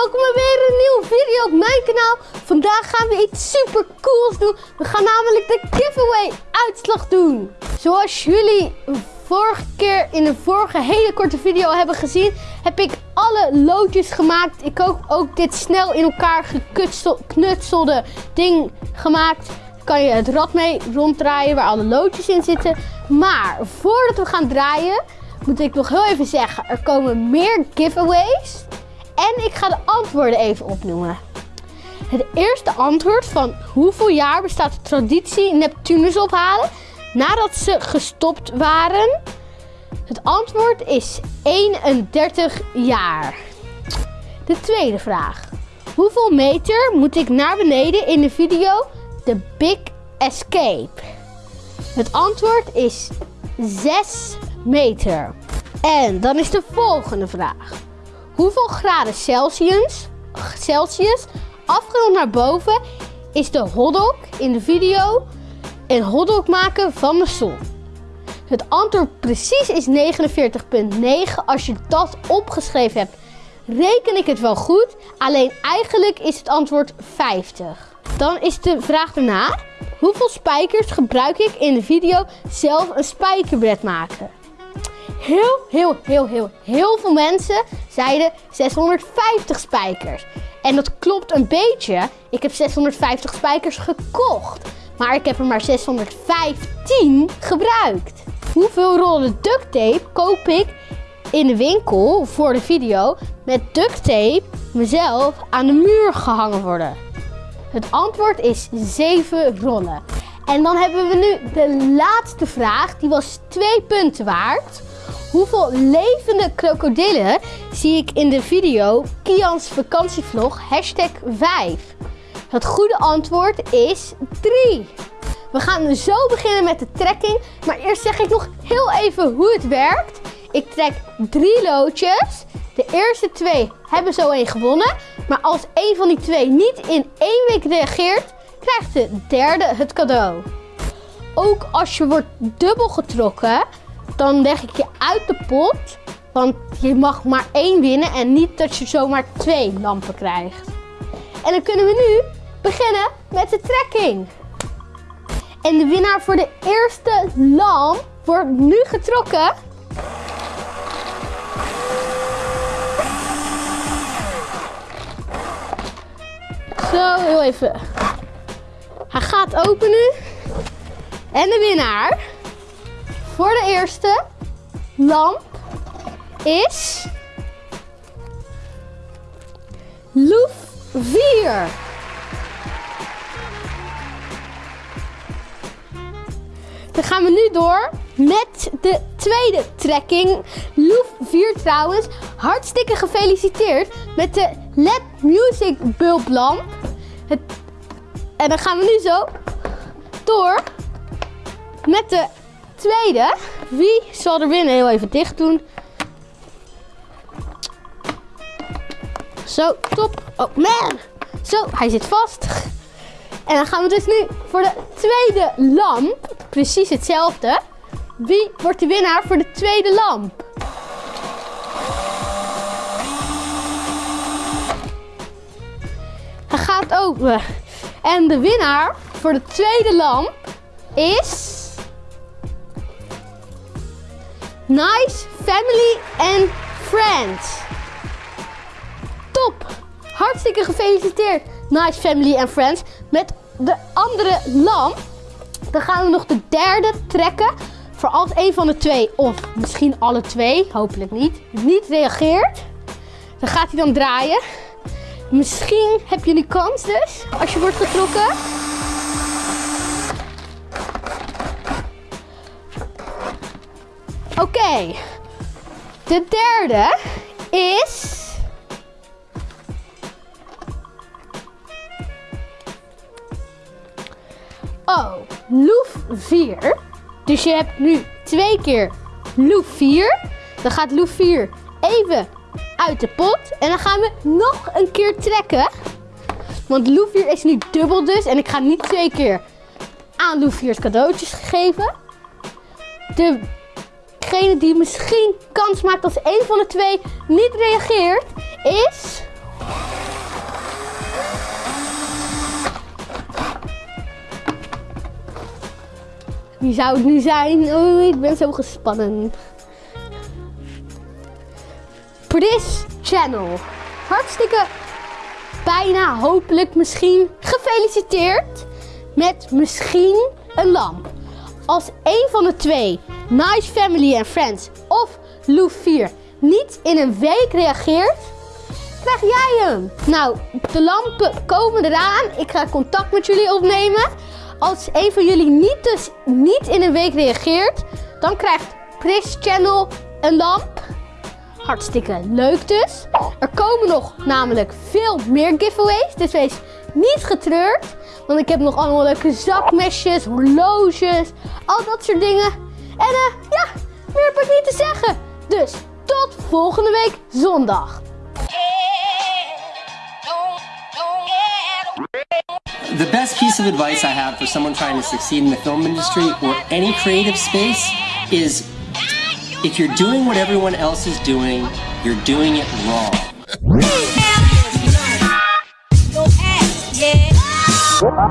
welkom bij weer een nieuwe video op mijn kanaal. Vandaag gaan we iets super cools doen. We gaan namelijk de giveaway uitslag doen. Zoals jullie vorige keer in een vorige hele korte video hebben gezien, heb ik alle loodjes gemaakt. Ik heb ook dit snel in elkaar geknutselde ding gemaakt. Kan je het rad mee ronddraaien waar alle loodjes in zitten. Maar voordat we gaan draaien, moet ik nog heel even zeggen, er komen meer giveaways. En ik ga de antwoorden even opnoemen. Het eerste antwoord van hoeveel jaar bestaat de traditie Neptunus ophalen nadat ze gestopt waren? Het antwoord is 31 jaar. De tweede vraag. Hoeveel meter moet ik naar beneden in de video The Big Escape? Het antwoord is 6 meter. En dan is de volgende vraag. Hoeveel graden Celsius, Celsius afgerond naar boven is de hotdog in de video een hotdog maken van de zon? Het antwoord precies is 49,9. Als je dat opgeschreven hebt, reken ik het wel goed. Alleen eigenlijk is het antwoord 50. Dan is de vraag daarna. Hoeveel spijkers gebruik ik in de video zelf een spijkerbed maken? Heel, heel, heel, heel, heel veel mensen zeiden 650 spijkers. En dat klopt een beetje. Ik heb 650 spijkers gekocht. Maar ik heb er maar 615 gebruikt. Hoeveel rollen duct tape koop ik in de winkel voor de video met duct tape mezelf aan de muur gehangen worden? Het antwoord is 7 rollen. En dan hebben we nu de laatste vraag. Die was 2 punten waard. Hoeveel levende krokodillen zie ik in de video Kians vakantievlog hashtag 5? Het goede antwoord is 3. We gaan zo beginnen met de trekking. Maar eerst zeg ik nog heel even hoe het werkt. Ik trek drie loodjes. De eerste twee hebben zo één gewonnen. Maar als één van die twee niet in één week reageert, krijgt de derde het cadeau. Ook als je wordt dubbel getrokken, dan leg ik je uit de pot. Want je mag maar één winnen en niet dat je zomaar twee lampen krijgt. En dan kunnen we nu beginnen met de trekking. En de winnaar voor de eerste lamp wordt nu getrokken. Zo, heel even. Hij gaat openen. En de winnaar voor de eerste lamp is Loef 4. Dan gaan we nu door met de tweede trekking. Loef 4 trouwens, hartstikke gefeliciteerd met de LED Music bulblamp. Het... En dan gaan we nu zo door met de tweede. Wie zal er winnen? Heel even dicht doen. Zo, top. Oh man. Zo, hij zit vast. En dan gaan we dus nu voor de tweede lamp. Precies hetzelfde. Wie wordt de winnaar voor de tweede lamp? Hij gaat open. En de winnaar voor de tweede lamp is... Nice Family and Friends. Top! Hartstikke gefeliciteerd, Nice Family and Friends. Met de andere lamp, dan gaan we nog de derde trekken. Voor als een van de twee, of misschien alle twee, hopelijk niet, niet reageert. Dan gaat hij dan draaien. Misschien heb je nu kans dus, als je wordt getrokken. Oké. De derde is... Oh, loef 4. Dus je hebt nu twee keer loef 4. Dan gaat loef 4 even uit de pot. En dan gaan we nog een keer trekken. Want loef 4 is nu dubbel dus. En ik ga niet twee keer aan loef 4 cadeautjes geven. De degene die misschien kans maakt als een van de twee niet reageert, is... Wie zou het nu zijn? Oh, ik ben zo gespannen. Pris Channel. Hartstikke bijna hopelijk misschien gefeliciteerd met misschien een lamp. Als een van de twee Nice Family and Friends of Lou 4, niet in een week reageert, krijg jij hem. Nou, de lampen komen eraan. Ik ga contact met jullie opnemen. Als een van jullie niet, dus niet in een week reageert, dan krijgt Pris Channel een lamp. Hartstikke leuk dus. Er komen nog namelijk veel meer giveaways. Dus wees niet getreurd. Want ik heb nog allemaal leuke zakmesjes, horloges, al dat soort dingen. En eh, ja, meer heb ik niet te zeggen. Dus tot volgende week zondag. The best piece of advice I have for someone trying to succeed in the film industry or any creative space is if you're doing what everyone else is doing, you're doing it wrong. Yeah.